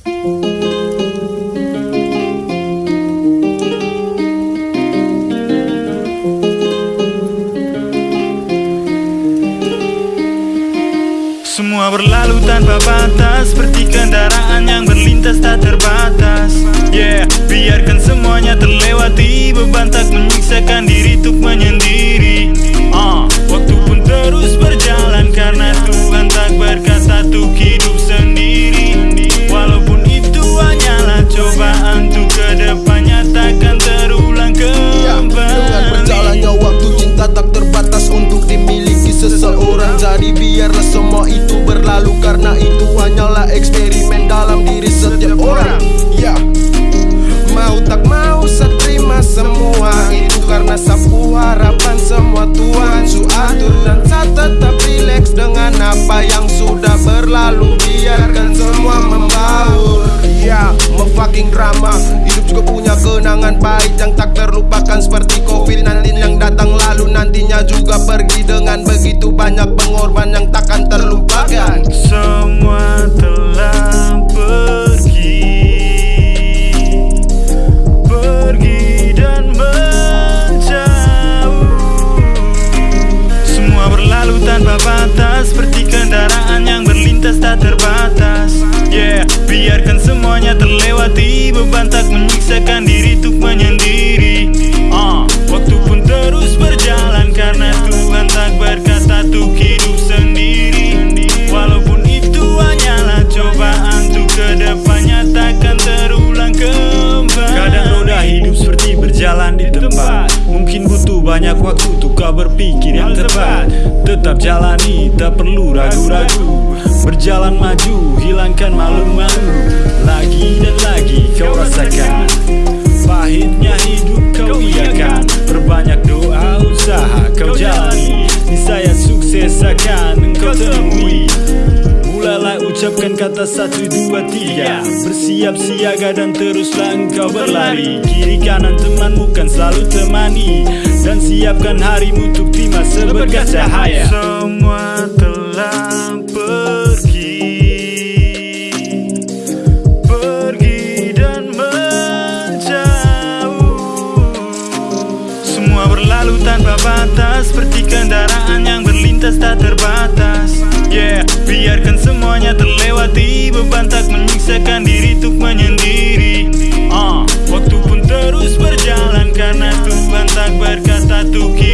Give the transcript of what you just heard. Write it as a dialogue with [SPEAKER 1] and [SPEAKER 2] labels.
[SPEAKER 1] Semua berlalu tanpa batas Seperti kendaraan yang berlintas tak terbatas. Yeah, biarkan semuanya terlewati Beban tak menyiksakan diri untuk menyendiri lado tanpa batas Seperti kendaraan yang berlintas tak terbatas. Yeah, biarkan semuanya terlewati Beban tak menyiksakan diri untuk menyendiri banyak waktu untuk kau berpikir yang tepat. Tetap jalani, tak perlu ragu-ragu. Berjalan maju, hilangkan malu-malu. Lagi dan lagi kau rasakan. Pahitnya hidup kau iakan. Perbanyak doa usaha kau jalani. Niscaya sukses akan engkau temui. Mulailah ucapkan kata satu dua tiga. Bersiap siaga dan teruslah engkau berlari. Kiri kanan temanmu kan selalu temani Dan siapkan harimu untuk terima seberkas cahaya uh, Waktu